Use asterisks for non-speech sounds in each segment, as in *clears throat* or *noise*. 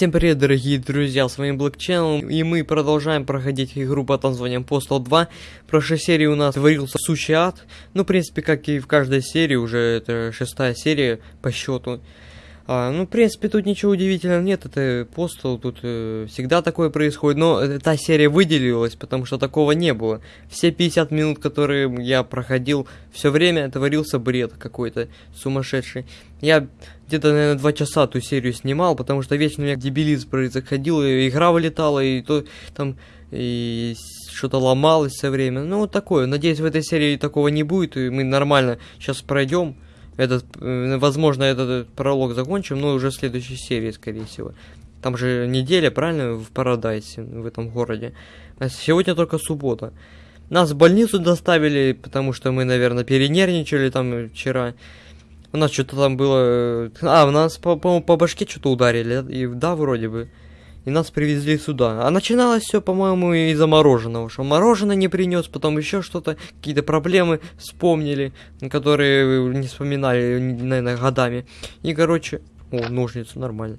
Всем привет, дорогие друзья, с вами Channel, и мы продолжаем проходить игру под названием Postal 2. В прошлой серии у нас творился сущий ад, ну, в принципе, как и в каждой серии, уже это шестая серия по счету. А, ну, в принципе, тут ничего удивительного нет, это Postal, тут э, всегда такое происходит, но эта серия выделилась, потому что такого не было. Все 50 минут, которые я проходил, все время творился бред какой-то сумасшедший. Я где-то, наверное, два часа ту серию снимал, потому что вечно у меня дебилизм происходил, и игра вылетала, и то там и что-то ломалось все время. Ну, вот такое. Надеюсь, в этой серии такого не будет, и мы нормально сейчас пройдем. Этот, э, возможно, этот пролог закончим, но уже в следующей серии, скорее всего. Там же неделя, правильно, в Парадайсе, в этом городе. А сегодня только суббота. Нас в больницу доставили, потому что мы, наверное, перенервничали там вчера. У нас что-то там было... А, у нас, по-моему, по, по башке что-то ударили. И, да, вроде бы. И нас привезли сюда. А начиналось все, по-моему, из-за мороженого. Что мороженое не принес, потом еще что-то, какие-то проблемы вспомнили, которые не вспоминали, наверное, годами. И, короче... О, ножницы, нормально.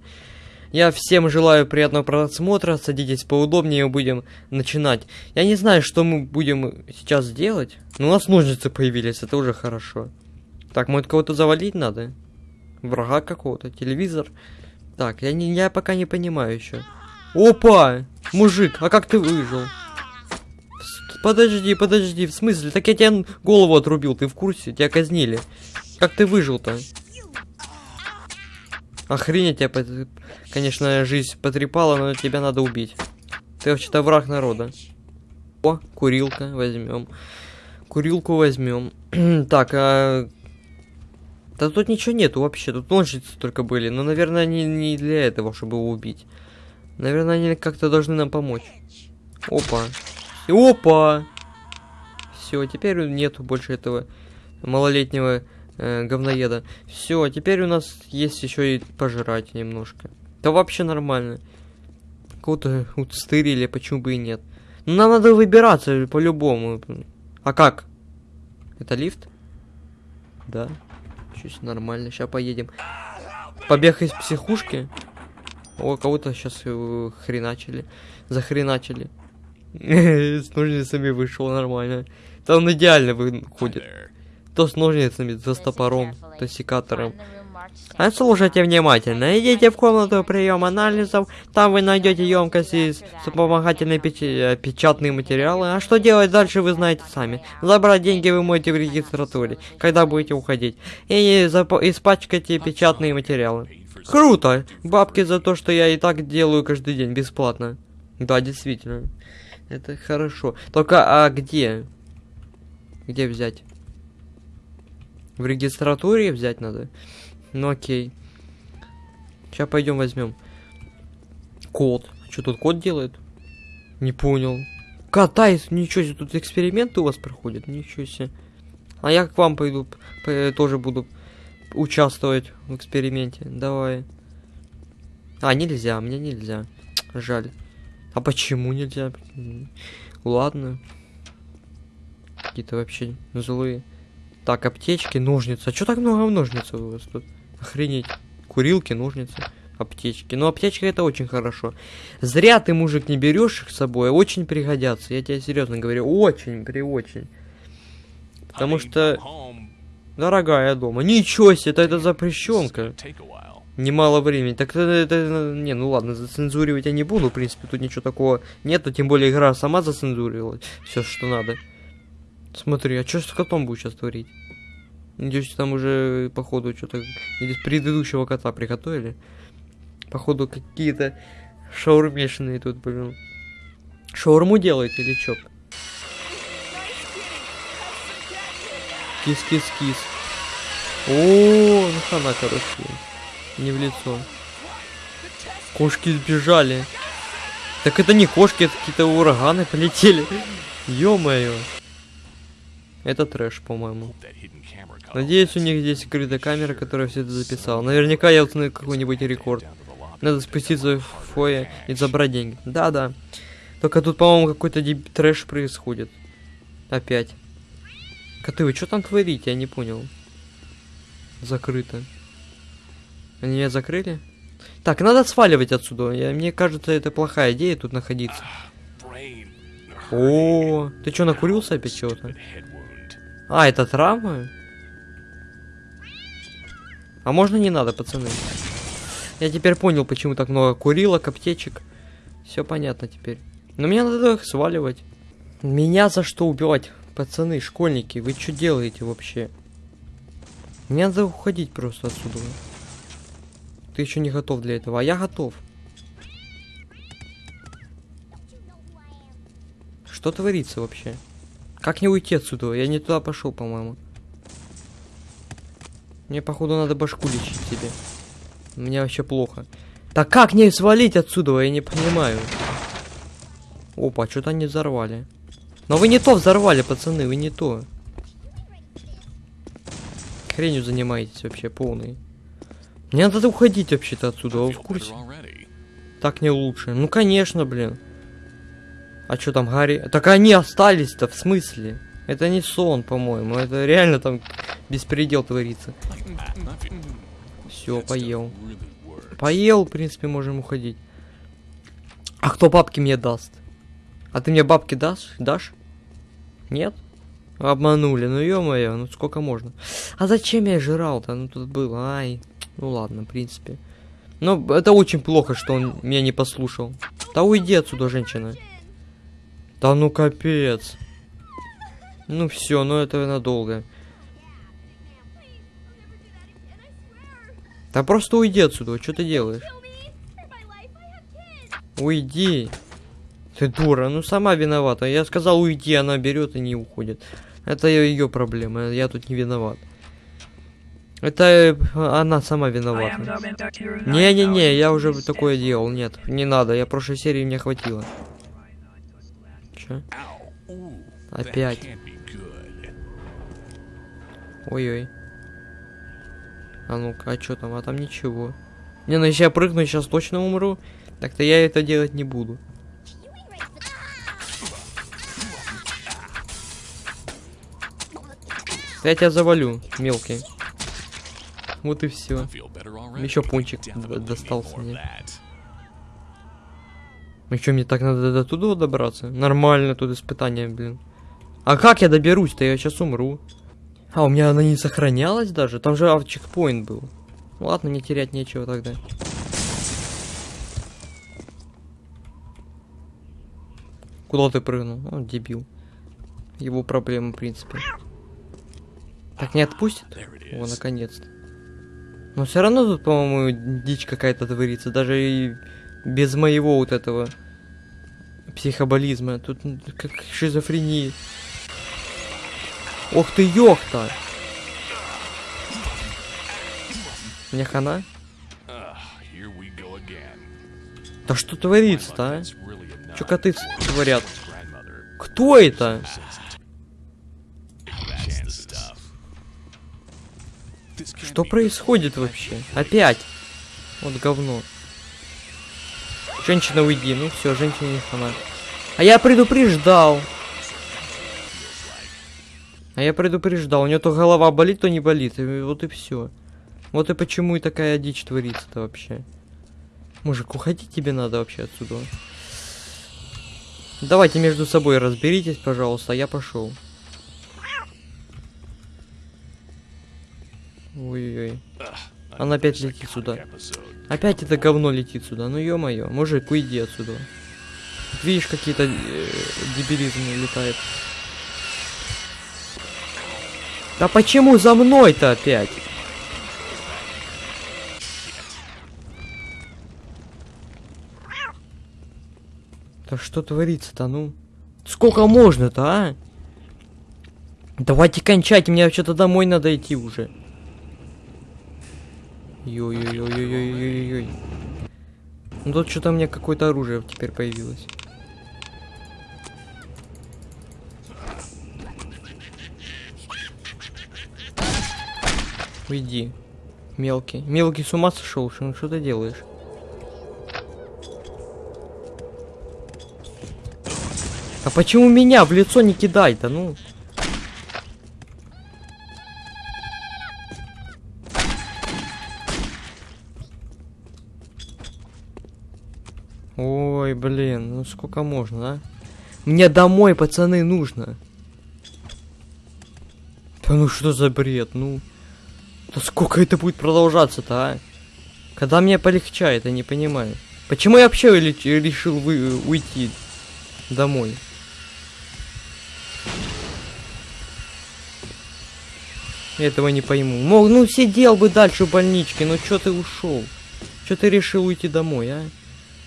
Я всем желаю приятного просмотра, садитесь поудобнее, будем начинать. Я не знаю, что мы будем сейчас делать, но у нас ножницы появились, это уже хорошо. Так, может кого-то завалить надо? Врага какого-то, телевизор. Так, я, не, я пока не понимаю еще. Опа! Мужик, а как ты выжил? Подожди, подожди, в смысле? Так я тебе голову отрубил, ты в курсе? Тебя казнили. Как ты выжил-то? Охренеть тебя, конечно, жизнь потрепала, но тебя надо убить. Ты вообще-то враг народа. О, курилка возьмем. Курилку возьмем. *clears throat* так, а да тут ничего нету вообще, тут ножницы только были. Но, наверное, они не для этого, чтобы его убить. Наверное, они как-то должны нам помочь. Опа. Опа! Все, теперь нету больше этого малолетнего э, говноеда. Все, теперь у нас есть еще и пожрать немножко. Да вообще нормально. Кого-то устырили, почему бы и нет. Ну, нам надо выбираться по-любому. А как? Это лифт? Да. Чуть нормально. Сейчас поедем. Побег из психушки. О, кого-то сейчас э, хреначили. Захреначили. *laughs* С ножницами вышел нормально. Он идеально выходит. То с ножницами, то с топором, то с секатором. Слушайте внимательно. Идите в комнату прием анализов. Там вы найдете емкости с вспомогательные печ э, печатные материалы. А что делать дальше, вы знаете сами. Забрать деньги вы можете в регистратуре, когда будете уходить. И испачкайте печатные материалы. Круто! Бабки за то, что я и так делаю каждый день бесплатно. Да, действительно. Это хорошо. Только, а где? Где взять? В регистратуре взять надо? Ну окей. Сейчас пойдем возьмем. Код. Что тут код делает? Не понял. Катайс, ничего себе, тут эксперименты у вас проходят, ничего себе. А я к вам пойду, тоже буду участвовать в эксперименте. Давай. А, нельзя, мне нельзя. Жаль. А почему нельзя? Ладно. Какие-то вообще злые. Так, аптечки, ножницы. А что так много ножниц у вас тут? Охренеть. Курилки, ножницы, аптечки. Но аптечка это очень хорошо. Зря ты, мужик, не берешь их с собой. Очень пригодятся. Я тебе серьезно говорю. Очень, при очень. Потому что... Дорогая дома. Ничего себе, это, это запрещенка. Немало времени. Так это, это... Не, ну ладно, зацензуривать я не буду. В принципе, тут ничего такого нету. Тем более игра сама зацензурировала. Все, что надо. Смотри, а что с котом будет сейчас творить? Надеюсь, там уже, походу, что-то из предыдущего кота приготовили. Походу, какие-то шаурмешные тут, блин. Шаурму делаете или чё? Кис-кис-кис. О, ну хана, короче. Не в лицо. Кошки сбежали. Так это не кошки, это какие-то ураганы *laughs* полетели. Ё-моё. Это трэш, по-моему. Надеюсь, у них здесь скрытая камера, которая все это записала. Наверняка я установлю какой-нибудь рекорд. Надо спуститься в фойе и забрать деньги. Да-да. Только тут, по-моему, какой-то трэш происходит. Опять. Коты, вы что там творите? Я не понял. Закрыто. Они меня закрыли? Так, надо сваливать отсюда. Я, мне кажется, это плохая идея тут находиться. Brain. О, ты что, накурился опять чего-то? А, это травма? А можно не надо, пацаны? Я теперь понял, почему так много курилок, аптечек. Все понятно теперь. Но мне надо их сваливать. Меня за что убивать? Пацаны, школьники, вы что делаете вообще? Мне надо уходить просто отсюда. Ты еще не готов для этого, а я готов. Что творится вообще? Как не уйти отсюда? Я не туда пошел, по-моему. Мне, походу, надо башку лечить тебе. Мне вообще плохо. Так как не свалить отсюда? Я не понимаю. Опа, что-то они взорвали. Но вы не то взорвали, пацаны, вы не то. Хренью занимаетесь вообще полный. Мне надо уходить вообще-то отсюда, вы в курсе? Так не лучше. Ну конечно, блин. А что там, Гарри? Так они остались-то, в смысле? Это не сон, по-моему. Это реально там беспредел творится. Все, поел. Поел, в принципе, можем уходить. А кто бабки мне даст? А ты мне бабки дашь? Дашь? Нет? Обманули, ну ё-моё, ну сколько можно? А зачем я жрал-то? Ну тут было, ай. Ну ладно, в принципе. Но это очень плохо, что он меня не послушал. Да уйди отсюда, женщина. Да ну капец. Ну все, ну это надолго. Да просто уйди отсюда, что ты делаешь? Уйди. Ты дура, ну сама виновата. Я сказал уйди, она берет и не уходит. Это ее проблема, я тут не виноват. Это э, она сама виновата. Не-не-не, я уже такое делал, нет, не надо, я прошлой серии мне хватило. Че? Опять. Ой-ой. А ну-ка, а что там? А там ничего. Не, ну если я прыгну, сейчас точно умру. Так-то я это делать не буду. Я тебя завалю, мелкий. Вот и все. Еще пончик достался мне. That. Ну что, мне так надо до туда добраться? Нормально тут испытание, блин. А как я доберусь-то? Я сейчас умру. А, у меня она не сохранялась даже? Там же а, чекпоинт был. Ну ладно, не терять нечего тогда. Куда ты прыгнул? Он дебил. Его проблема, в принципе. Так не отпустит? О, наконец-то. Но все равно тут, по-моему, дичь какая-то творится. Даже и без моего вот этого психоболизма. Тут м, как шизофрения. Ох ты, ёхта! Мне хана? Да что творится-то, а? Чё коты творят? Кто это? Что происходит вообще? Опять! Вот говно. Женщина, уйди. Ну все, женщина не хана. А я предупреждал. А я предупреждал. У нее то голова болит, то не болит. И вот и все. Вот и почему и такая дичь творится-то вообще. Мужик, уходить тебе надо вообще отсюда. Давайте между собой разберитесь, пожалуйста, я пошел. Ой-ой-ой. Она опять летит сюда. Опять это говно летит сюда. Ну ё-моё, мужик, уйди отсюда. Видишь, какие-то э, дебилизмы летают. Да почему за мной-то опять? Да что творится-то, ну? Сколько можно-то, а? Давайте кончать, мне вообще-то домой надо идти уже. Ой-ой-ой-ой-ой-ой-ой. Ну тут что-то у меня какое-то оружие теперь появилось. Уйди. Мелкий. Мелкий с ума сошел, ну что ты делаешь? А почему меня в лицо не кидай-то, ну? Ой, блин, ну сколько можно, а? Мне домой, пацаны, нужно. Да ну что за бред, ну? Да сколько это будет продолжаться-то, а? Когда мне полегчает, я не понимаю. Почему я вообще решил вы- уйти домой? Этого не пойму. Мог, ну сидел бы дальше в больничке, ну чё ты ушел? Чё ты решил уйти домой, а?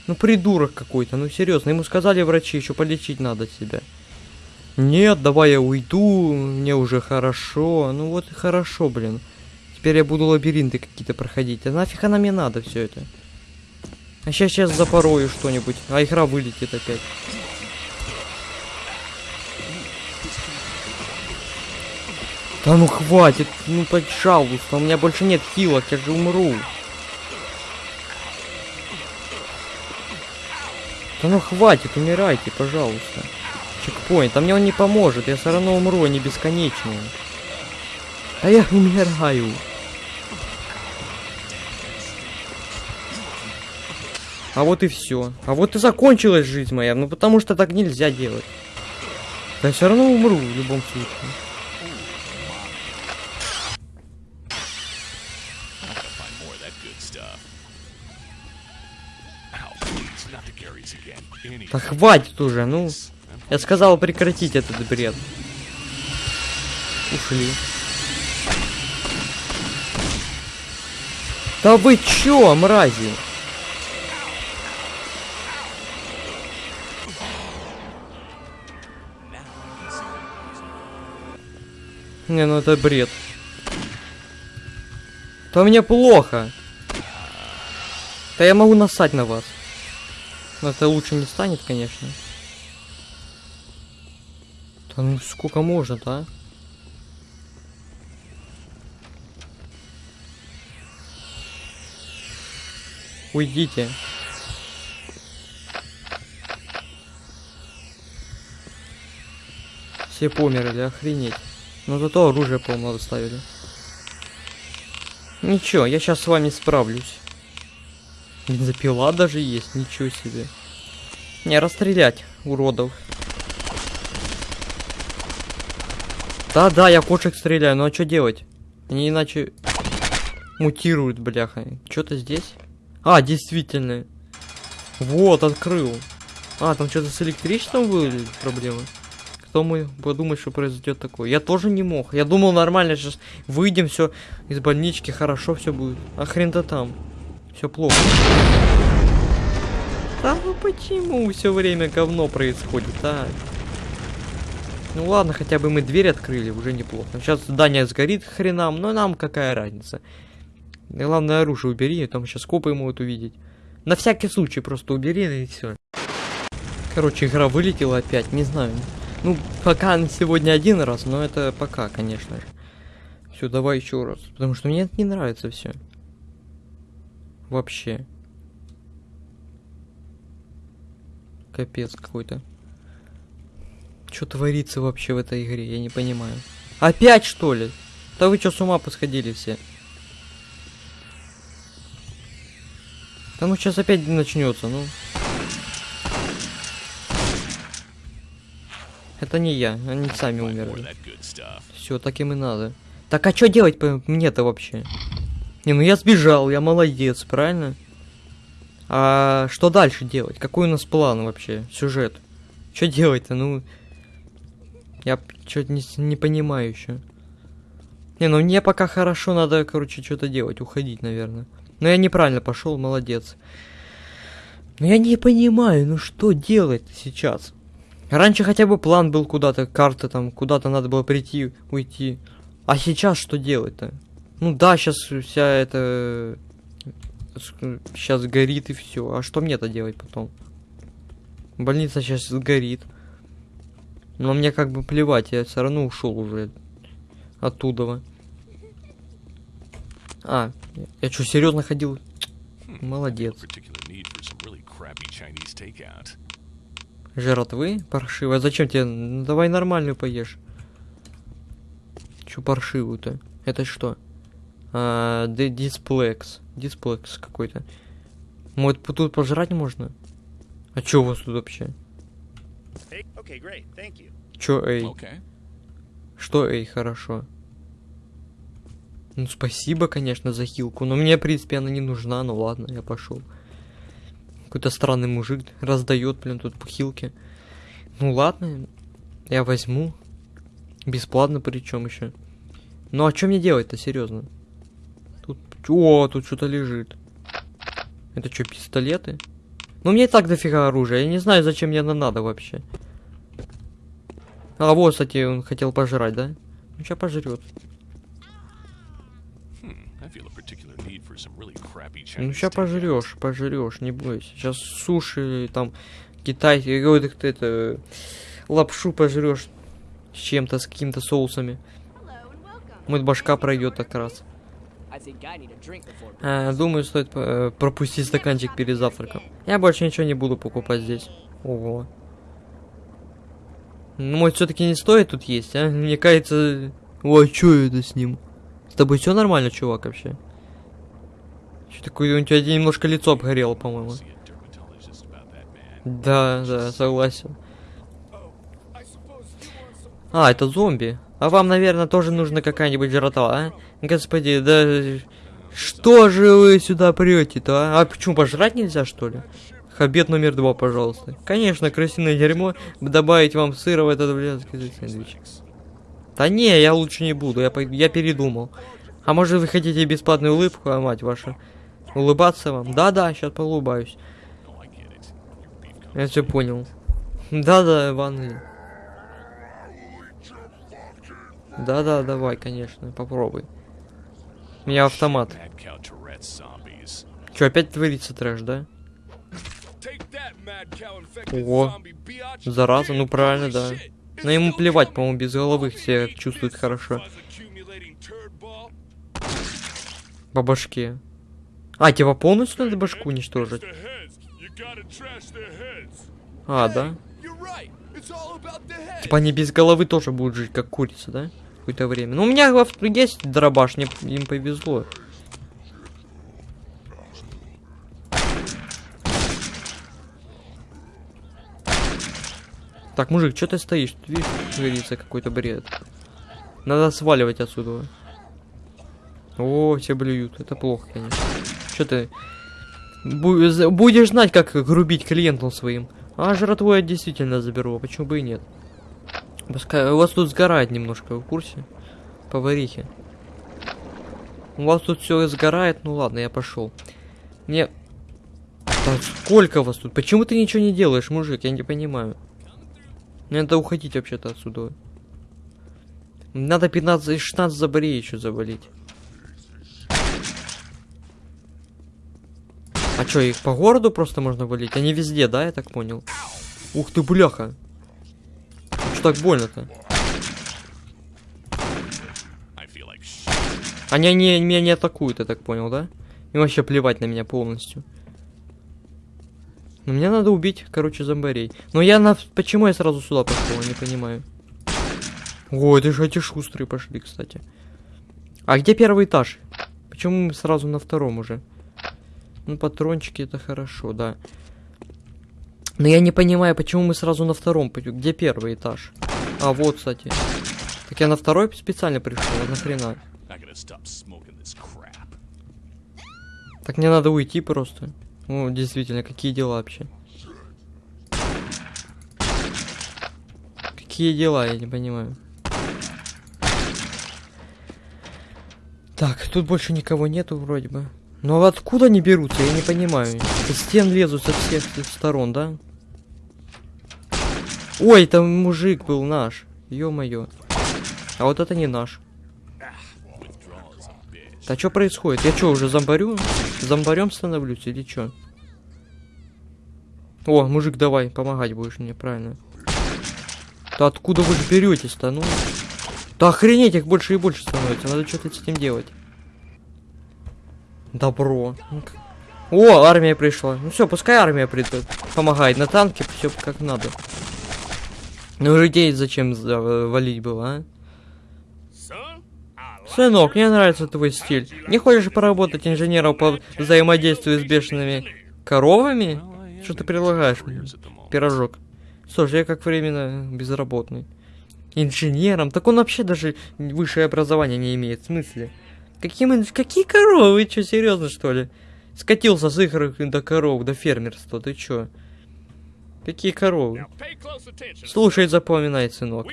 Ну придурок какой-то, ну серьезно, ему сказали врачи, еще полечить надо себя. Нет, давай я уйду, мне уже хорошо. Ну вот и хорошо, блин. Теперь я буду лабиринты какие-то проходить. А нафиг она мне надо все это? А сейчас сейчас запорою что-нибудь, а игра вылетит опять. Да ну хватит, ну пожалуйста, у меня больше нет хилок, я же умру. Да ну хватит, умирайте, пожалуйста. Чекпоинт, а мне он не поможет, я все равно умру, они бесконечные. А я умираю. А вот и все. А вот и закончилась жизнь моя, ну потому что так нельзя делать. Да все равно умру в любом случае. Да хватит уже, ну. Я сказал прекратить этот бред. Ушли. Да вы чё, мрази? Не, ну это бред. Да мне плохо. Да я могу насать на вас. Но это лучше не станет, конечно. Да ну сколько можно-то, а? Уйдите. Все померли, охренеть. Но зато оружие полно доставили. Ничего, я сейчас с вами справлюсь. Бензопила даже есть, ничего себе. Не, расстрелять, уродов. Да-да, я кошек стреляю, ну а что делать? Они иначе мутируют, бляха. Что-то здесь? А, действительно. Вот, открыл. А, там что-то с электричеством были проблемы? Кто мы подумать, что произойдет такое? Я тоже не мог. Я думал нормально, сейчас выйдем, все из больнички, хорошо все будет. А хрен-то там. Все плохо. Да ну почему все время говно происходит, а? Ну ладно, хотя бы мы дверь открыли, уже неплохо. Сейчас здание сгорит хренам, но нам какая разница. Главное оружие убери, там сейчас копы могут увидеть. На всякий случай просто убери и все. Короче, игра вылетела опять, не знаю. Ну, пока сегодня один раз, но это пока, конечно же. Все, давай еще раз. Потому что мне это не нравится все. Вообще. Капец какой-то. Что творится вообще в этой игре, я не понимаю. Опять что ли? Да вы что с ума посходили все? Да ну сейчас опять начнется, ну. Это не я, они сами умерли. Все, так им и надо. Так а что делать мне-то вообще? Не, ну я сбежал, я молодец, правильно? А что дальше делать? Какой у нас план вообще? Сюжет? Что делать-то? Ну, я что-то не, не понимаю еще. Не, ну мне пока хорошо, надо, короче, что-то делать, уходить, наверное. Но я неправильно пошел, молодец. Но я не понимаю, ну что делать сейчас? Раньше хотя бы план был куда-то, карта там, куда-то надо было прийти, уйти. А сейчас что делать-то? Ну да, сейчас вся эта... Сейчас горит и все. А что мне-то делать потом? Больница сейчас сгорит. Но мне как бы плевать, я все равно ушел уже оттуда. А, я что, серьезно ходил? Молодец. Chinese takeout. Жратвы? Паршивая. Зачем тебе? Ну, давай нормальную поешь. Чё паршивую-то? Это что? А, ди- дисплекс. Дисплекс какой-то. Может, п- тут пожрать можно? А чё у вас тут вообще? Okay, great. Чё, эй? Okay. Что, эй, хорошо? Ну, спасибо, конечно, за хилку, но мне, в принципе, она не нужна, ну ладно, я пошел. Какой-то странный мужик раздает, блин, тут хилки. Ну ладно, я возьму. Бесплатно причем еще. Ну а что мне делать-то, серьезно? О, тут что-то лежит. Это что, пистолеты? Ну мне и так дофига оружия. Я не знаю, зачем мне оно надо вообще. А вот, кстати, он хотел пожрать, да? Ну сейчас пожрет. Hmm. Ну сейчас пожрешь, пожрешь, не бойся. Сейчас суши, там, китайский, какой-то ты это, лапшу пожрешь с чем-то, с какими-то соусами. Может башка пройдет как раз. А, думаю, стоит э, пропустить стаканчик перед завтраком. Я больше ничего не буду покупать здесь. Ого. Ну, может, все-таки не стоит тут есть, а? Мне кажется... Ой, что это с ним? С тобой все нормально, чувак, вообще? Что такое, у тебя немножко лицо обгорело, по-моему. Да, да, согласен. А, это зомби. А вам, наверное, тоже нужна какая-нибудь жратва, а? Господи, да... Что же вы сюда прете-то, а? А почему, пожрать нельзя, что ли? Обед номер два, пожалуйста. Конечно, крысиное дерьмо. Добавить вам сыра в этот блядский сэндвич. Да не, я лучше не буду, я, я передумал. А может вы хотите бесплатную улыбку, а мать ваша? Улыбаться вам? Да-да, сейчас поулыбаюсь. Я все понял. Да-да, Иван. Да-да, давай, конечно, попробуй. У меня автомат. Че, опять творится трэш, да? Ого. Зараза, ну правильно, да. Но ему плевать, по-моему, без головы все чувствуют хорошо. По башке. А, типа полностью надо башку уничтожить? А, да? Типа они без головы тоже будут жить, как курица, да? Какое-то время. Ну, у меня есть дробаш, мне им повезло. Так, мужик, что ты стоишь? Тут видишь, творится какой-то бред. Надо сваливать отсюда. О, все блюют. Это плохо, конечно. Что ты? Будешь знать, как грубить клиентам своим. А жратву я действительно заберу, почему бы и нет? Пускай у вас тут сгорает немножко, в курсе? Поварихи. У вас тут все сгорает, ну ладно, я пошел. Мне... Да сколько вас тут? Почему ты ничего не делаешь, мужик? Я не понимаю. Надо уходить вообще-то отсюда. Надо 15-16 заболей еще заболеть. А что, их по городу просто можно валить? Они везде, да, я так понял? Ух ты, бляха. Так больно-то? Они не, меня не атакуют, я так понял, да? Им вообще плевать на меня полностью. Но мне надо убить, короче, зомбарей. Но я на... Почему я сразу сюда пошел, не понимаю. Ой, это же эти шустрые пошли, кстати. А где первый этаж? Почему мы сразу на втором уже? Ну, патрончики это хорошо, да. Но я не понимаю, почему мы сразу на втором пойдем. Где первый этаж? А, вот, кстати. Так я на второй специально пришел, а нахрена? Так мне надо уйти просто. Ну, действительно, какие дела вообще? Какие дела, я не понимаю. Так, тут больше никого нету вроде бы. Но откуда они берутся, я не понимаю. Из стен лезут со всех сторон, да? Ой, там мужик был наш. Ё-моё. А вот это не наш. Да что происходит? Я что, уже зомбарю? Зомбарем становлюсь или что? О, мужик, давай, помогать будешь мне, правильно. Да откуда вы беретесь-то, ну? Да охренеть, их больше и больше становится, надо что-то с этим делать. Добро. Ну О, армия пришла. Ну все, пускай армия придет. Помогает на танке, все как надо. Ну людей зачем за- валить было, а? Сынок, мне нравится твой стиль. Не хочешь поработать инженером по взаимодействию с бешеными коровами? Что ты предлагаешь мне? Пирожок. Слушай, я как временно безработный. Инженером? Так он вообще даже высшее образование не имеет. В смысле? Каким, инж- какие коровы? Вы что, серьезно что ли? Скатился с их до коров, до фермерства. Ты чё? Какие коровы? Слушай, запоминай, сынок.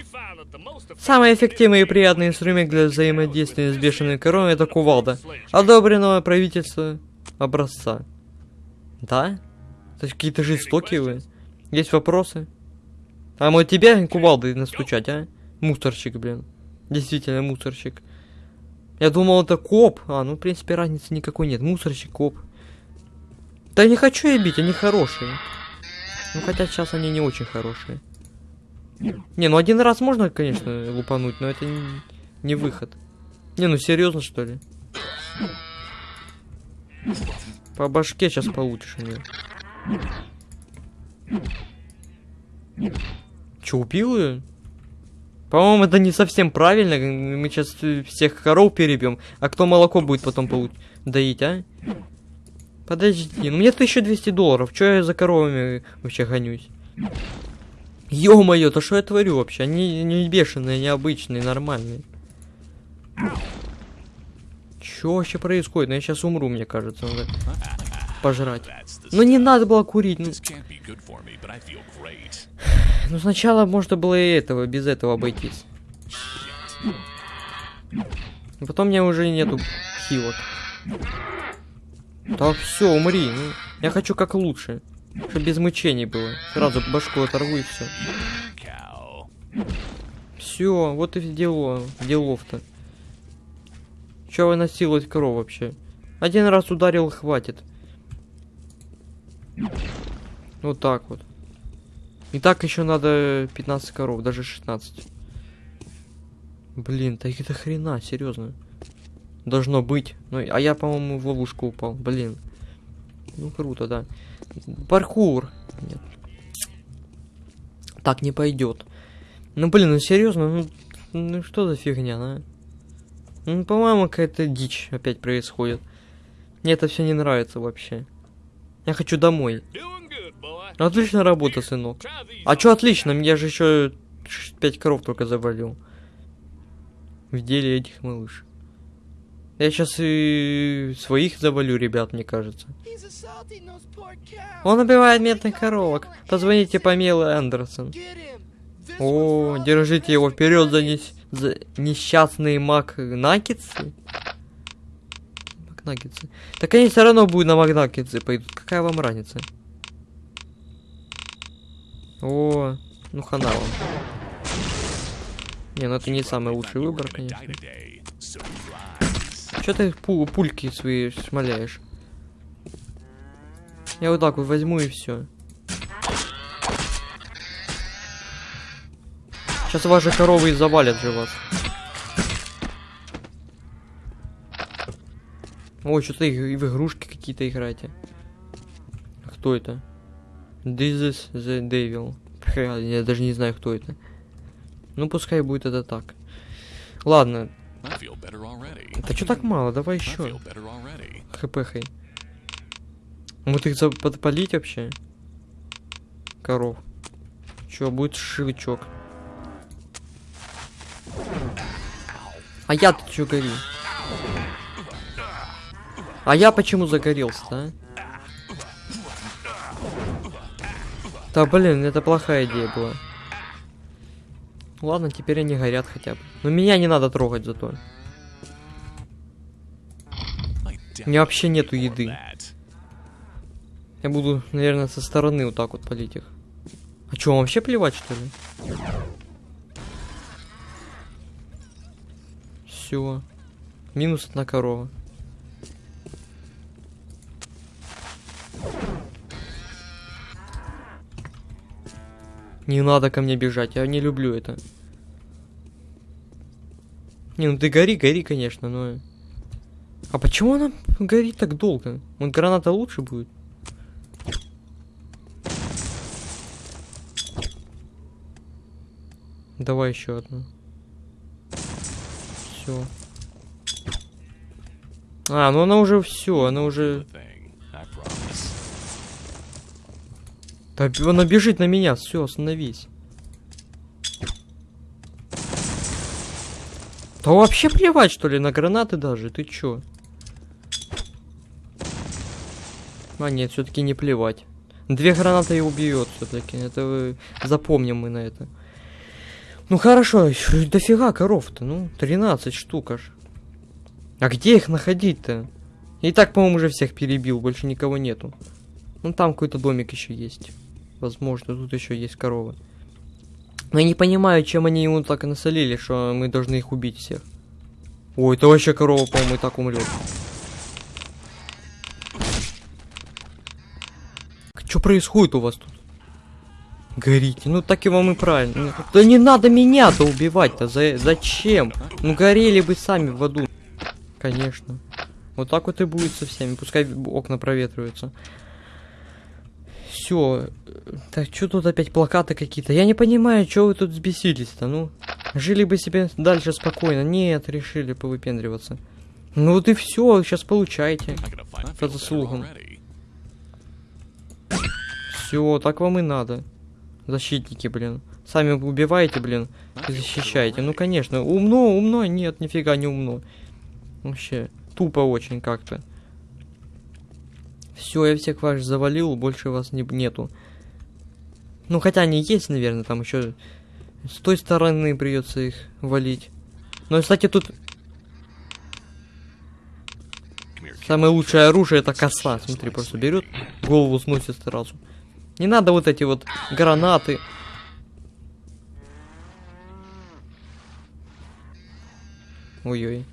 Самый эффективный и приятный инструмент для взаимодействия с бешеными коровами это кувалда. Одобренного правительства образца. Да? То есть какие-то жестокие вы. Есть вопросы? А мы тебя кувалдой настучать, а? Мусорщик, блин. Действительно, мусорщик. Я думал, это коп. А, ну, в принципе, разницы никакой нет. Мусорщик, коп. Да не хочу я бить, они хорошие. Ну, хотя сейчас они не очень хорошие. Не, ну один раз можно, конечно, лупануть, но это не, не выход. Не, ну серьезно, что ли? По башке сейчас получишь у. Че, убил ее? По-моему, это не совсем правильно. Мы сейчас всех коров перебьем. А кто молоко будет потом получ- доить, а? Подожди, ну мне 1200 долларов. Че я за коровами вообще гонюсь? Ё-моё, то что я творю вообще? Они не бешеные, необычные, нормальные. Чё вообще происходит? Ну я сейчас умру, мне кажется, надо пожрать. Ну не надо было курить. Ну, Ну сначала можно было и этого, без этого обойтись. Потом у меня уже нету хилок. Да все, умри. Ну, я хочу как лучше. Чтобы без мучений было. Сразу башку оторву и все. Все, вот и дело, делов-то. Че вы насиловать коров вообще? Один раз ударил, хватит. Вот так вот. И так еще надо 15 коров, даже 16. Блин, так это хрена, серьезно. Должно быть. Ну, а я, по-моему, в ловушку упал. Блин. Ну, круто, да. Паркур. Нет. Так не пойдет. Ну, блин, ну серьезно, ну, ну что за фигня, а? Ну, по-моему, какая-то дичь опять происходит. Мне это все не нравится вообще. Я хочу домой. Отличная работа, сынок. А чё отлично? Я же еще пять коров только завалил. В деле этих малыш. Я сейчас и своих завалю, ребят, мне кажется. Он убивает медных коровок. Позвоните. Get him. This О, держите его вперед за, нес- за несчастные Макнаггетсы. Макнаггетсы. Так они все равно будут на Макнаггетсы пойдут. Какая вам разница? О, ну хана вам. Не, ну это не самый лучший выбор, конечно. Че ты пу- пульки свои шмаляешь? Я вот так вот возьму и все. Сейчас ваши коровы и завалят же вас. Ой, что-то и в игрушки какие-то играете. Кто это? This is the devil. Я даже не знаю, кто это. Ну, пускай будет это так. Ладно, это что так мало? Давай еще. feel better already. хп Вот их подпалить вообще? Коров. Чё, будет шивичок. А я-то чё горю? А я почему загорелся-то, а? Да блин, это плохая идея была. Ладно, теперь они горят хотя бы. Но меня не надо трогать зато. У меня вообще нету еды. Я буду, наверное, со стороны вот так вот полить их. А что, вам вообще плевать, что ли? Все. Минус одна корова. Не надо ко мне бежать, я не люблю это. Не, ну ты гори, гори, конечно, но... А почему она горит так долго? Вот граната лучше будет? Давай еще одну. Все. А, ну она уже все, она уже. Она бежит на меня, все, остановись. Да вообще плевать, что ли, на гранаты даже, ты чё? А нет, все-таки не плевать. Две гранаты и убьет все-таки. Это вы- запомним мы на это. Ну хорошо, дофига коров-то, ну, 13 штук аж. А где их находить-то? И так, по-моему, уже всех перебил, больше никого нету. Ну там какой-то домик еще есть. Возможно, тут еще есть коровы. Но я не понимаю, чем они ему так насолили, что мы должны их убить всех. Ой, это вообще корова, по-моему, и так умрет. Что происходит у вас тут? Горите, ну так и вам и правильно. Ну, Да не надо меня-то убивать-то, за... зачем? Ну горели бы сами в аду. Конечно. Вот так вот и будет со всеми, пускай окна проветриваются. Все. Так, что тут опять плакаты какие-то? Я не понимаю, что вы тут взбесились-то, ну. Жили бы себе дальше спокойно. Нет, решили повыпендриваться. Ну вот и все, сейчас I По заслугам. Все, так вам и надо. Защитники, блин. Сами убиваете, блин, и защищаете. Ну, конечно, умно, умно, нет, нифига не умно. Вообще, тупо очень как-то. Все, я всех вас завалил, больше вас не, нету. Ну, хотя они есть, наверное, там еще с той стороны придется их валить. Но, кстати, тут. Самое лучшее оружие это коса. Смотри, просто берет, голову сносит сразу. Не надо вот эти вот гранаты. Ой-ой.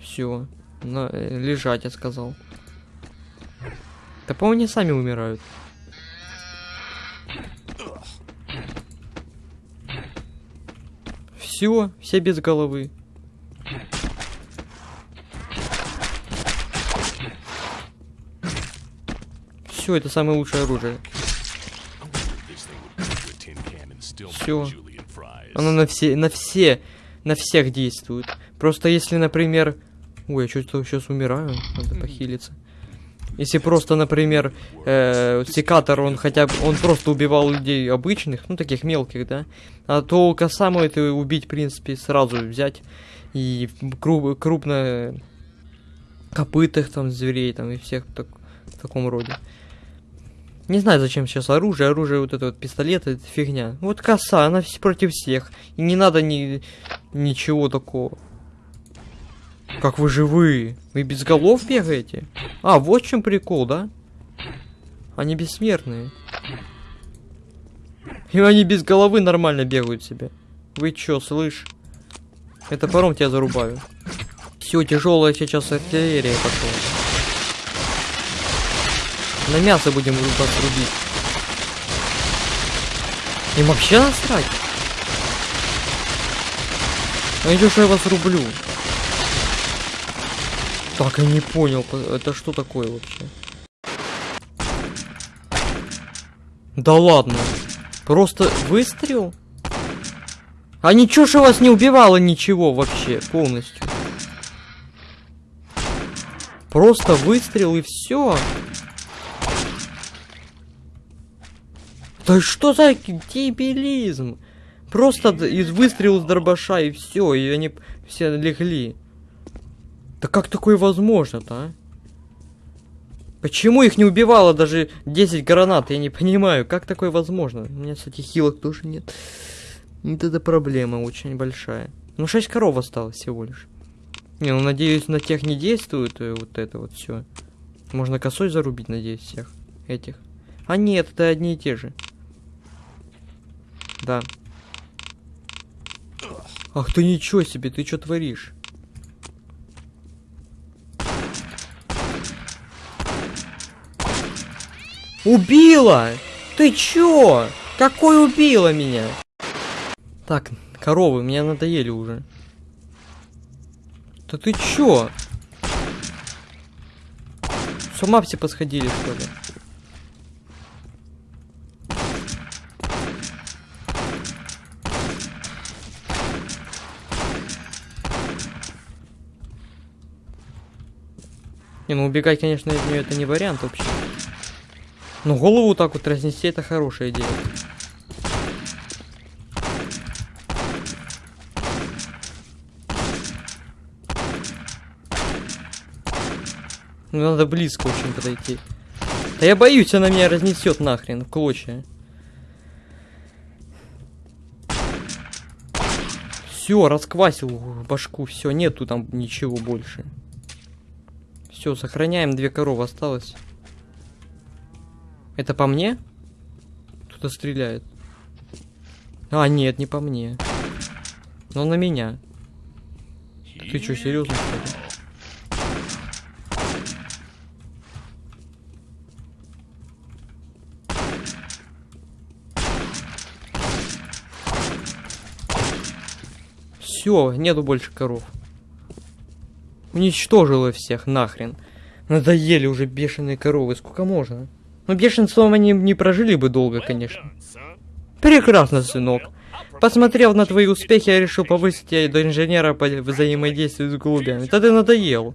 Все. На, лежать, я сказал. Да по-моему, они сами умирают. Все, все без головы. Все, это самое лучшее оружие. Fries. Оно на все, на все, на всех действует. Просто если, например... Ой, я что-то сейчас умираю, надо похилиться. Если просто, например, э, секатор, он хотя бы, он просто убивал людей обычных, ну, таких мелких, да, а то косаму это убить, в принципе, сразу взять и кру- крупно копытых там зверей там и всех так, в таком роде. Не знаю, зачем сейчас оружие. Оружие, вот это вот пистолет, это фигня. Вот коса, она против всех. И не надо ни, ничего такого. Как вы живые? Вы без голов бегаете? А, вот чем прикол, да? Они бессмертные. И они без головы нормально бегают себе. Вы чё, слышь? Это паром тебя зарубаю. Все, тяжелая сейчас артиллерия пошла. На мясо будем вас рубить. Им вообще насрать. А идешь, что я вас рублю. Так, я не понял, по- это что такое вообще? Да ладно. Просто выстрел? А ничего же вас не убивало ничего вообще полностью. Просто выстрел и все. Да что за дебилизм? Просто из выстрела с дробаша и все, и они все легли. Да как такое возможно-то, а? Почему их не убивало даже 10 гранат? Я не понимаю, как такое возможно? У меня, кстати, хилок тоже нет. Это проблема очень большая. Ну, 6 коров осталось всего лишь. Не, ну, надеюсь, на тех не действует э, вот это вот все. Можно косой зарубить, надеюсь, всех этих. А нет, это одни и те же. Да. Ах ты ничего себе, ты что творишь? Убила! Ты чё? Какой убила меня? Так, коровы, меня надоели уже. Да ты чё? С ума все посходили, что ли? Не, ну убегать, конечно, из нее это не вариант вообще. Ну, голову так вот разнести, это хорошая идея. Ну, надо близко очень подойти. Да я боюсь, она меня разнесет нахрен в клочья. Все, расквасил башку, все, нету там ничего больше. Все, сохраняем, две коровы осталось. Это по мне? Кто-то стреляет. А, нет, не по мне. Но на меня. Ты что, серьезно? что? Все, нету больше коров. Уничтожила всех нахрен. Надоели уже бешеные коровы. Сколько можно? Ну, бешенством они не прожили бы долго, конечно. Прекрасно, сынок. Посмотрев на твои успехи, я решил повысить тебя до инженера по взаимодействию с голубями. Да ты надоел.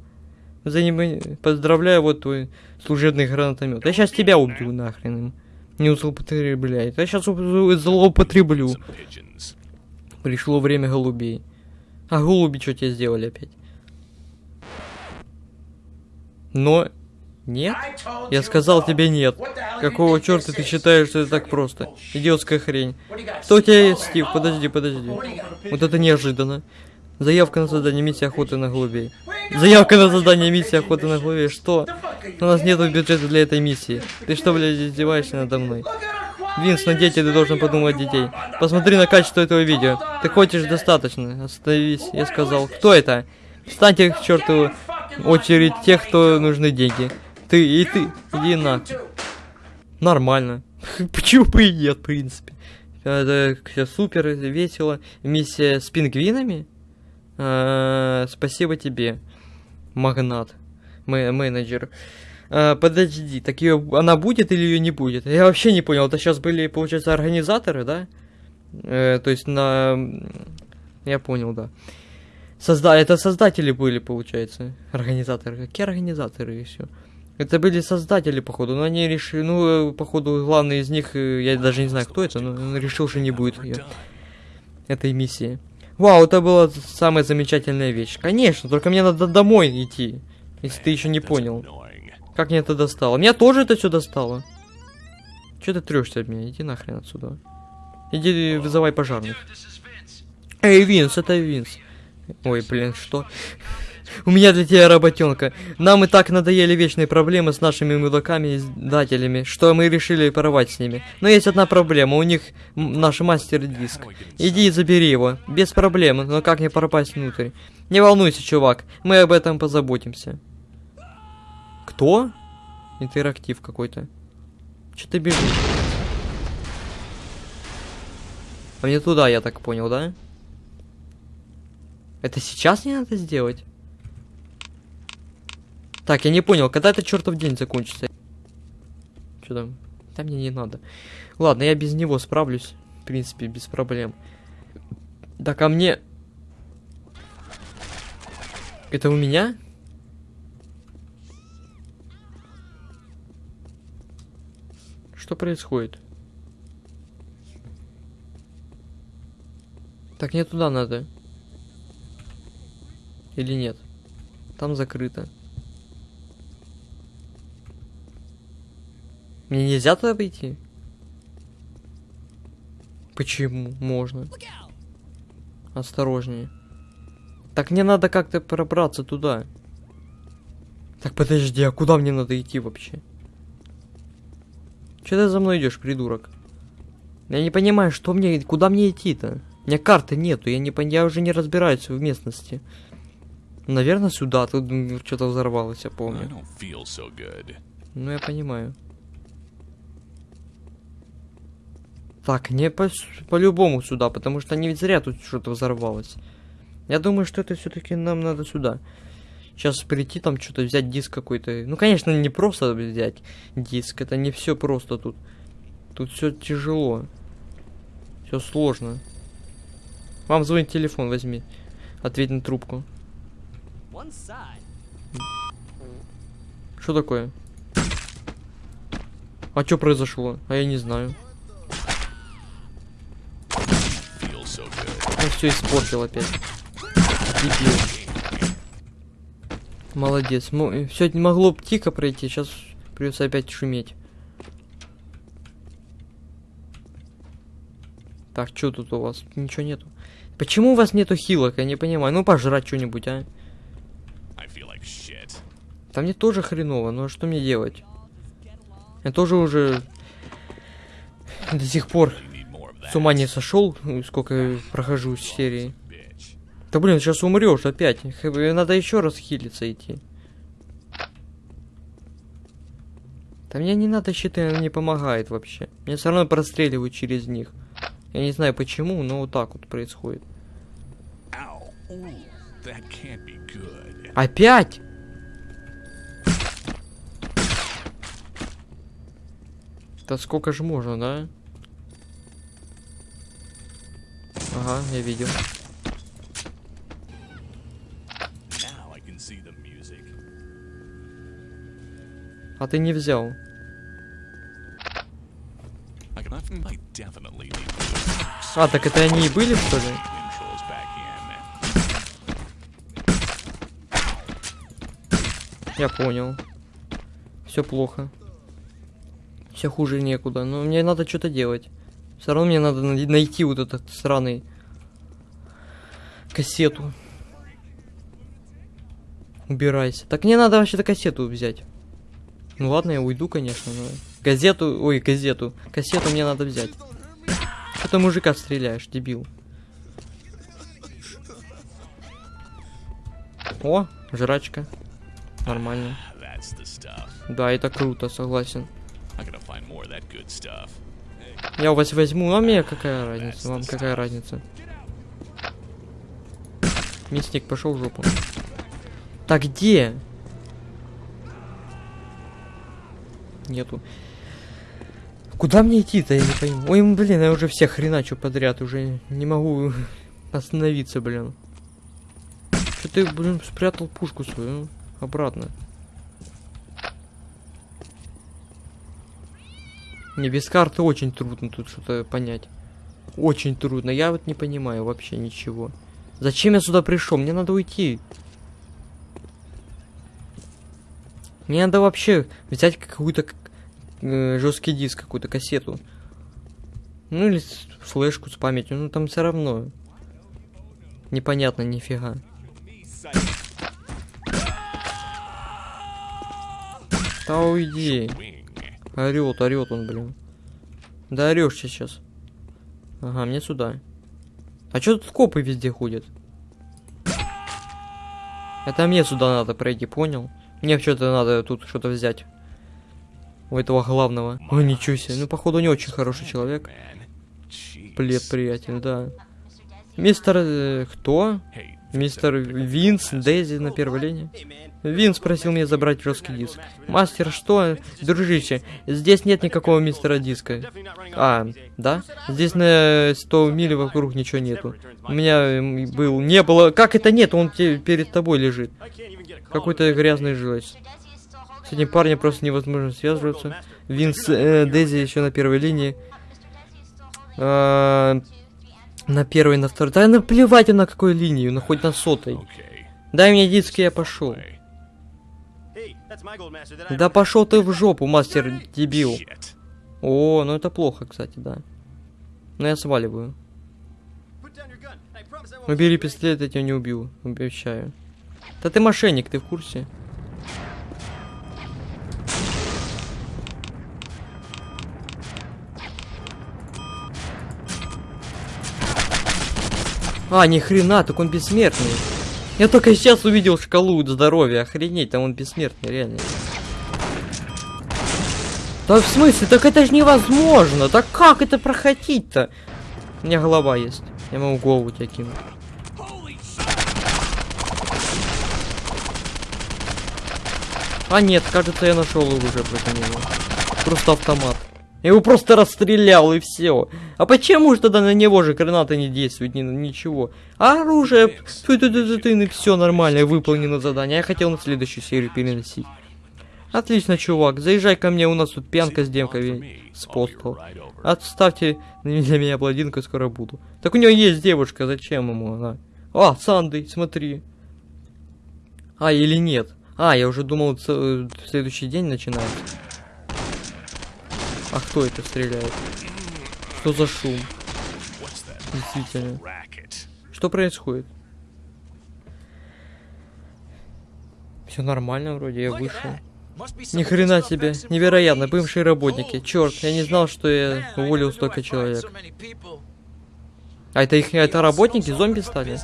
Взаимо- Поздравляю, вот твой служебный гранатомет. Я сейчас тебя убью нахрен им. Не злоупотребляй. Я сейчас злоупотреблю. Пришло время голубей. А голуби что тебе сделали опять? Но... Нет? Я сказал тебе нет. Какого черта ты считаешь, что это так просто? Идиотская хрень. Что у тебя есть, Стив? Подожди, подожди. Вот это неожиданно. Заявка на задание миссии охоты на голубей. Заявка на задание миссии охоты на голубей. Что? У нас нет бюджета для этой миссии. Ты что, блядь, издеваешься надо мной? Винс, на дети ты должен подумать детей. Посмотри на качество этого видео. Ты хочешь достаточно. Остановись, я сказал. Кто это? Встаньте к чертову очередь тех, кто нужны деньги. Ты и ты. Иди на. Нормально. *laughs* Почему бы и нет, в принципе. Это всё супер весело. Миссия с пингвинами? А, спасибо тебе, магнат, менеджер. А, подожди, так ее она будет или ее не будет? Я вообще не понял. Это сейчас были, получается, организаторы, да? Э, то есть на... Я понял, да. Созда... Это создатели были, получается, организаторы. Какие организаторы еще? Это были создатели, походу, но они решили, ну, э, походу, главный из них, э, я даже не знаю, кто это, но он решил, что не будет ее, этой миссии. Вау, это была самая замечательная вещь. Конечно, только мне надо домой идти, если ты еще не понял. Как мне это достало? Меня тоже это все достало. Че ты трешься от меня? Иди нахрен отсюда. Иди вызывай пожарных. Эй, Винс, это Винс. Ой, блин, что? У меня для тебя работенка. Нам и так надоели вечные проблемы с нашими мудаками и издателями, что мы решили порвать с ними. Но есть одна проблема, у них наш мастер-диск. Иди и забери его. Без проблем, но как мне пропасть внутрь? Не волнуйся, чувак, мы об этом позаботимся. Кто? Интерактив какой-то. Че ты бежишь? А мне туда, я так понял, да? Это сейчас не надо сделать? Так, я не понял, когда этот чертов день закончится? Что там? Да мне не надо. Ладно, я без него справлюсь. В принципе, без проблем. Да ко мне... Это у меня? Что происходит? Так, не туда надо. Или нет? Там закрыто. Мне нельзя туда пойти? Почему? Можно. Осторожнее. Так мне надо как-то пробраться туда. Так подожди, а куда мне надо идти вообще? Че ты за мной идешь, придурок? Я не понимаю, что мне, куда мне идти-то? У меня карты нету, я не я уже не разбираюсь в местности. Наверное, сюда, тут что-то взорвалось, я помню. so. Ну, я понимаю. Так, не по- по-любому сюда, потому что не ведь зря тут что-то взорвалось. Я думаю, что это все-таки нам надо сюда. Сейчас прийти там что-то взять диск какой-то. Ну, конечно, не просто взять диск. Это не все просто тут. Тут все тяжело. Все сложно. Вам звонит телефон, возьми. Ответь на трубку. Что такое? А что произошло? А я не знаю. Он все испортил опять. Дебил. Молодец. Все могло б тихо пройти, сейчас придется опять шуметь. Так, что тут у вас? Ничего нету. Почему у вас нету хилок? Я не понимаю. Ну, пожрать что-нибудь, а? Like. Да мне тоже хреново, а что мне делать? Я тоже уже до сих пор с ума не сошел, сколько прохожу серии. bitch. Да блин, сейчас умрешь опять. Надо еще раз хилиться идти. Да мне не надо щиты, она не помогает вообще. Мне все равно простреливают через них. Я не знаю почему, но вот так вот происходит. Опять? Да сколько же можно, да? Ага, я видел. А ты не взял. А, так это они и были, что ли? Я понял. Все плохо. Все хуже некуда. Но мне надо что-то делать. Все равно мне надо най- найти вот этот сраный кассету. Убирайся. Так мне надо вообще-то кассету взять. Ну ладно, я уйду, конечно, но... Газету, ой, газету. Кассету мне надо взять. Что ты мужика стреляешь, дебил? О, жрачка. Нормально. Да, это круто, согласен. Я у вас возьму, а мне какая разница? Вам какая разница? Мясник пошел в жопу. Так где? Нету. Куда мне идти-то, я не пойму. Ой, блин, я уже всех хреначу подряд, уже не могу *laughs* остановиться, блин. Что ты, блин, спрятал пушку свою обратно? Мне без карты очень трудно тут что-то понять. Очень трудно. Я вот не понимаю вообще ничего. Зачем я сюда пришел? Мне надо уйти. Мне надо вообще взять какую-то э, жесткий диск, какую-то кассету. Ну или флешку с памятью. Ну там все равно. Непонятно нифига. Да уйди. Орет, орет он, блин. Да орешь сейчас. Ага, мне сюда. А чё тут копы везде ходят? Это мне сюда надо пройти, понял? Мне что-то надо тут что-то взять. У этого главного. Ой, ничего себе. Ну, походу, не очень хороший человек. Привет, приятель, да. Мистер... э, кто? Мистер Винс, Дейзи на первой линии. Винс просил меня забрать жесткий диск. Мастер, что? Дружище, здесь нет никакого мистера диска. А, да? Здесь на 100 миль вокруг ничего нету. У меня был... Не было... Как это нет? Он перед тобой лежит. Какой-то грязный жилец. С этим парнем просто невозможно связываться. Винс, э, Дейзи еще на первой линии. А, на первой, на второй. Да наплевать на какой линии, ну хоть на сотой. Дай мне диск, и я пошел. Да пошел ты в жопу, мастер дебил. О, ну это плохо, кстати, да. Но я сваливаю. Убери пистолет, я тебя не убью, обещаю. Да ты мошенник, ты в курсе? А, ни хрена, так он бессмертный. Я только сейчас увидел шкалу здоровья, охренеть, там он бессмертный, реально. Да в смысле? Так это же невозможно! Так как это проходить-то? У меня голова есть. Я могу голову тебя кинуть. А нет, кажется, я нашел уже против него. Просто автомат. Я его просто расстрелял и все. А почему же тогда на него же гранаты не действуют, ни, ничего? А оружие, ты, ты, ты, ты, все нормально, выполнено задание. Я хотел на следующую серию переносить. Отлично, чувак. Заезжай ко мне, у нас тут пьянка с демками с постол. Отставьте для меня блондинку, скоро буду. Так у него есть девушка, зачем ему она? А, Сандей, смотри. А, или нет? А, я уже думал, э, следующий день начинается. А кто это стреляет? Что за шум? Действительно. Что происходит? Все нормально вроде, я вышел. Ни хрена себе, невероятно, бывшие работники. Черт, я не знал, что я уволил столько человек. А это их, это работники, зомби стали?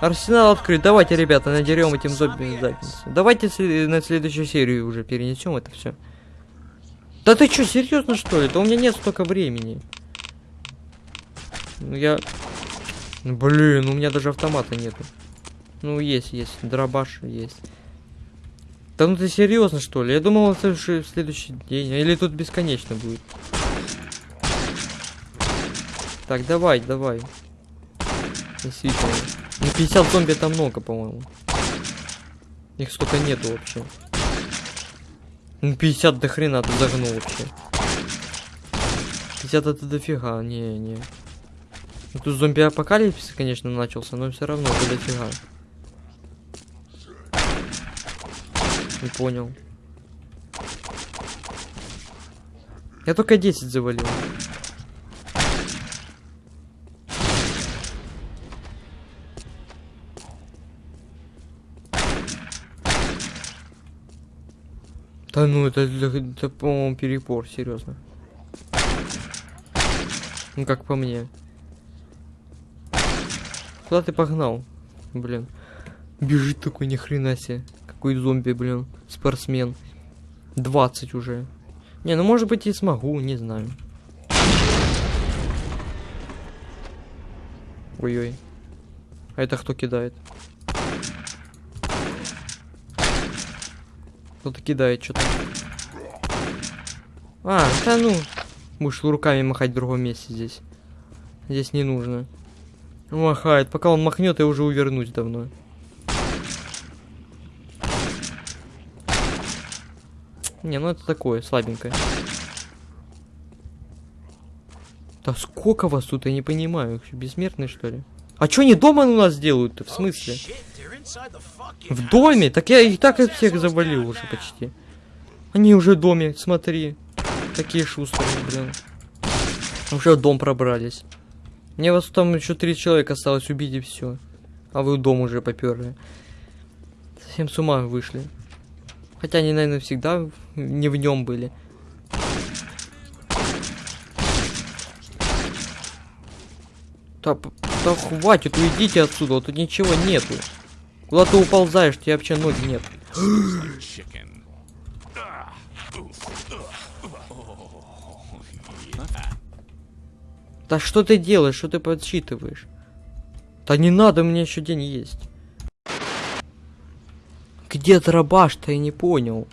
Арсенал открыт, давайте, ребята, надерем этим зомби задницу. Давайте на следующую серию уже перенесем это все. Да ты что, серьезно что ли? Да у меня нет столько времени. Ну я... Ну, Блин, у меня даже автомата нету. Ну есть, есть, дробаш есть. Да ну ты серьезно что ли? Я думал, это уже в следующий день. Или тут бесконечно будет. Так, давай, давай. Действительно. Ну 50 зомби это много, по-моему. Их столько нету вообще. Ну 50 до хрена ты загнул вообще. 50 это дофига, не, не. Ну, тут зомби-апокалипсис, конечно, начался, но все равно это дофига. Не понял. Я только 10 завалил. Да ну, это, это, это, по-моему, перепор, серьезно. Ну, как по мне. Куда ты погнал? Блин. Бежит такой, ни хрена себе. Какой зомби, блин. Спортсмен. 20 уже. Не, ну может быть и смогу, не знаю. Ой-ой. А это кто кидает? Кто-то кидает что-то. А, да ну. Будешь руками махать в другом месте здесь. Здесь не нужно. Махает. Пока он махнет, я уже увернусь давно. Не, ну это такое, слабенькое. Да сколько вас тут, я не понимаю. Бессмертные, что ли? А что они дома у нас делают-то? В смысле? В доме? Так я и так от всех завалил уже почти. Они уже в доме, смотри. Такие шустрые, блин. Уже в дом пробрались. Мне вас там еще три человека осталось убить и все. А вы в дом уже поперли. Совсем с ума вышли. Хотя они, наверное, всегда не в нем были. Да, да хватит, уйдите отсюда, тут ничего нету. Куда ты уползаешь, тебе вообще ноги нет. *gasps* Да что ты делаешь, что ты подсчитываешь? Да не надо, меня еще день есть. Где дробаш-то, я не понял.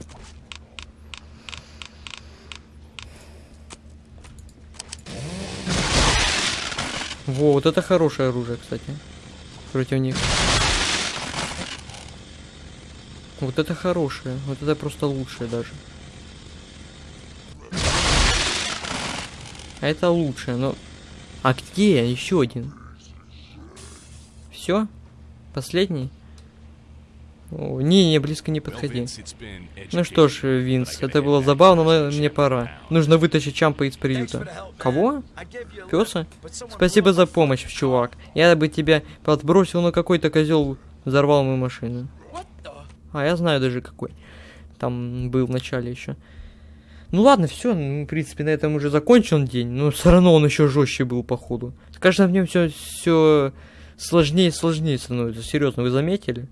Во, вот это хорошее оружие, кстати. Против них. Вот это хорошее. Вот это просто лучшее даже. А это лучшее, но... А где еще один? Все? Последний? О, не, не, близко не подходи. Ну что ж. Винс, это было забавно, но мне пора. Нужно вытащить Чампа из приюта. Кого? Пёса? Спасибо за помощь, чувак. Я бы тебя подбросил, но какой-то козел взорвал мою машину. А, я знаю даже какой. Там был в начале еще. Ну ладно, все, в принципе, на этом уже закончен день, но все равно он еще жестче был, походу. С каждым днем все, все сложнее и сложнее становится. Серьезно, вы заметили?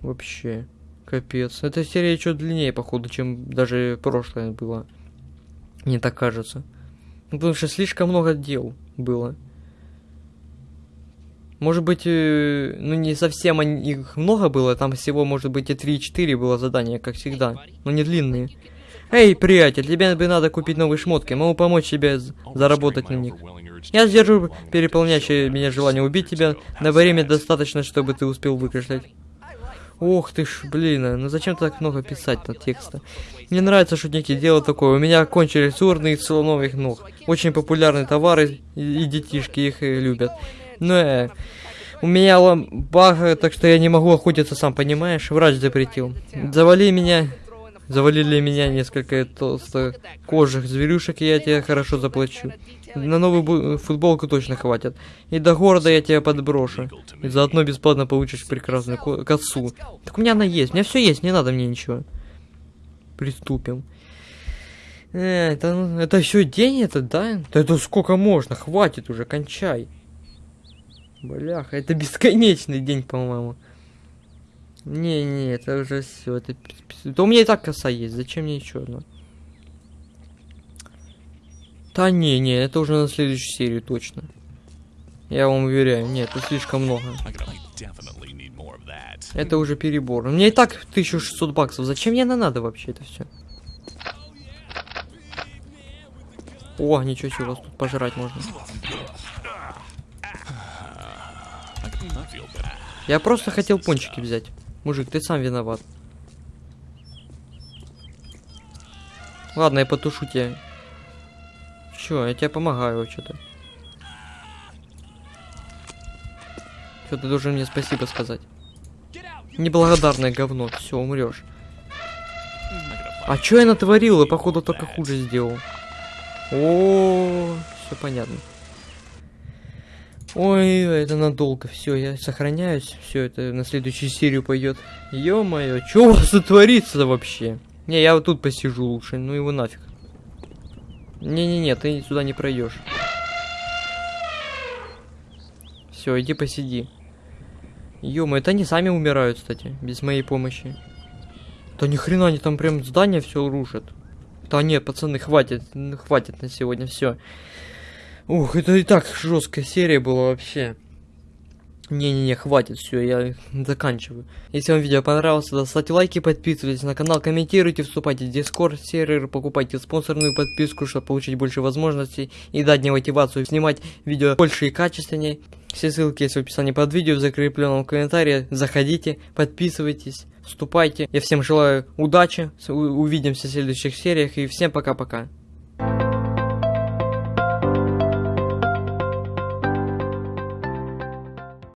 Вообще, капец. Эта серия еще длиннее, походу, чем даже прошлая была. Мне так кажется. Ну, потому что слишком много дел было. Может быть, э, ну не совсем их много было, там всего, может быть, и 3-4 было задания, как всегда, но не длинные. Эй, приятель, тебе бы надо купить новые шмотки, могу помочь тебе заработать на них. Я сдержу переполняющее меня желание убить тебя на время достаточно, чтобы ты успел выкашлять. Ох ты ж, блин, а, ну зачем так много писать на текста? Мне нравится шутники делают такое. У меня кончились урны из слоновых ног. Очень популярные товары, и, и детишки их э, любят. Но э, у меня ламбага, так что я не могу охотиться, сам понимаешь? Врач запретил. Завали меня, завалили меня несколько толстокожих зверюшек, и я тебе хорошо заплачу. На новую футболку точно хватит. И до города я тебя подброшу. И заодно бесплатно получишь прекрасную ко- косу. Так у меня она есть, у меня все есть, не надо мне ничего. Приступим. Э, это, ну, это еще день это, да? Да это сколько можно, хватит уже, кончай. Бляха, это бесконечный день, по-моему. Не-не, это уже все. Это... Да у меня и так коса есть, зачем мне еще одна? Да не, не, это уже на следующую серию точно. Я вам уверяю, нет, это слишком много. Это уже перебор. Мне и так 1600 баксов. Зачем мне это надо вообще это все? О, ничего себе, вас тут пожрать можно. Я просто хотел пончики взять. Мужик, ты сам виноват. Ладно, я потушу тебя. Чё, я тебе помогаю вообще-то. Чё, ты должен мне спасибо сказать. Неблагодарное говно, все, умрешь. А чё я натворил? Я, походу, только хуже сделал. О, все понятно. Ой, это надолго. Все, я сохраняюсь. Все, это на следующую серию пойдет. Ё-моё, что у вас творится вообще? Не, я вот тут посижу лучше. Ну его нафиг. Не-не-не, ты сюда не пройдешь. Все, иди посиди. ё это они сами умирают, кстати, без моей помощи. Да ни хрена они там прям здание все рушат. Да нет, пацаны, хватит, хватит на сегодня, все. Ух, это и так жесткая серия была вообще. Не-не-не, хватит, все, я заканчиваю. Если вам видео понравилось, то ставьте лайки, подписывайтесь на канал, комментируйте, вступайте в Discord сервер, покупайте спонсорную подписку, чтобы получить больше возможностей и дать мне мотивацию снимать видео больше и качественнее. Все ссылки есть в описании под видео, в закрепленном комментарии. Заходите, подписывайтесь, вступайте. Я всем желаю удачи, увидимся в следующих сериях и всем пока-пока.